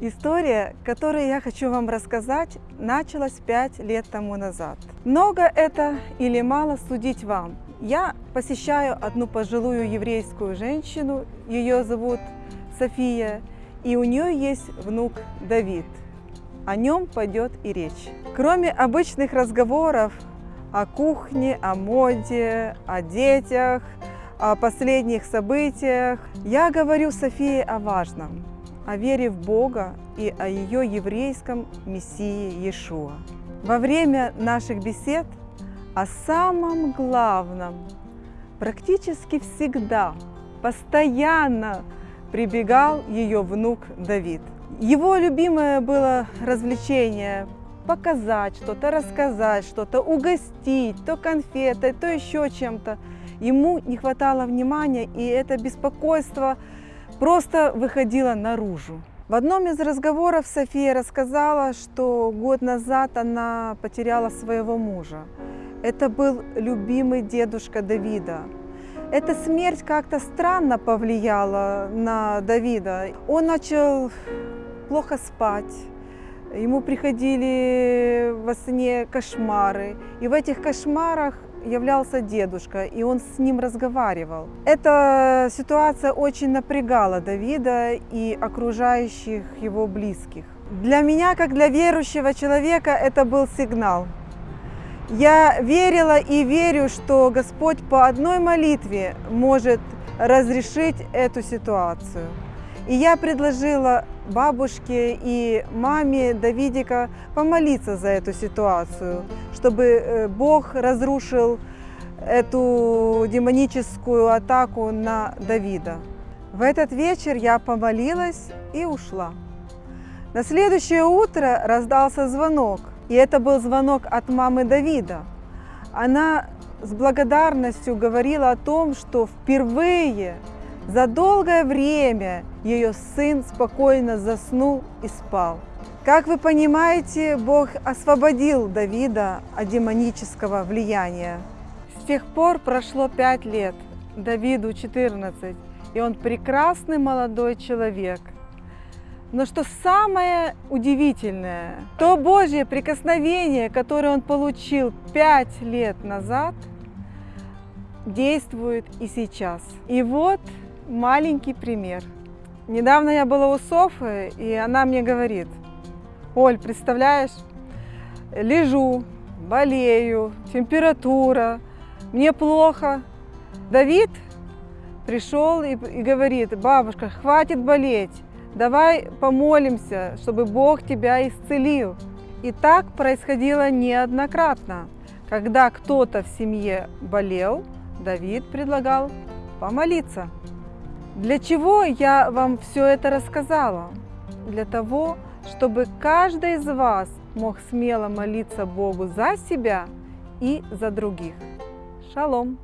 История, которую я хочу вам рассказать, началась пять лет тому назад. Много это или мало судить вам. Я посещаю одну пожилую еврейскую женщину, ее зовут София, и у нее есть внук Давид. О нем пойдет и речь. Кроме обычных разговоров о кухне, о моде, о детях, о последних событиях, я говорю Софии о важном – о вере в Бога и о ее еврейском Мессии Иешуа. Во время наших бесед о самом главном практически всегда, постоянно прибегал ее внук Давид. Его любимое было развлечение показать что-то, рассказать что-то, угостить, то конфетой, то еще чем-то. Ему не хватало внимания, и это беспокойство просто выходила наружу. В одном из разговоров София рассказала, что год назад она потеряла своего мужа. Это был любимый дедушка Давида. Эта смерть как-то странно повлияла на Давида. Он начал плохо спать, ему приходили во сне кошмары. И в этих кошмарах являлся дедушка, и он с ним разговаривал. Эта ситуация очень напрягала Давида и окружающих его близких. Для меня, как для верующего человека, это был сигнал. Я верила и верю, что Господь по одной молитве может разрешить эту ситуацию. И я предложила бабушке и маме Давидика помолиться за эту ситуацию, чтобы э, Бог разрушил эту демоническую атаку на Давида. В этот вечер я помолилась и ушла. На следующее утро раздался звонок, и это был звонок от мамы Давида. Она с благодарностью говорила о том, что впервые за долгое время ее сын спокойно заснул и спал. Как вы понимаете, Бог освободил Давида от демонического влияния. С тех пор прошло пять лет, Давиду 14, и он прекрасный молодой человек. Но что самое удивительное, то Божье прикосновение, которое он получил пять лет назад, действует и сейчас. И вот маленький пример. Недавно я была у Софы, и она мне говорит, Оль, представляешь, лежу, болею, температура, мне плохо. Давид пришел и, и говорит, бабушка, хватит болеть, давай помолимся, чтобы Бог тебя исцелил. И так происходило неоднократно. Когда кто-то в семье болел, Давид предлагал помолиться. Для чего я вам все это рассказала? Для того, чтобы каждый из вас мог смело молиться Богу за себя и за других. Шалом!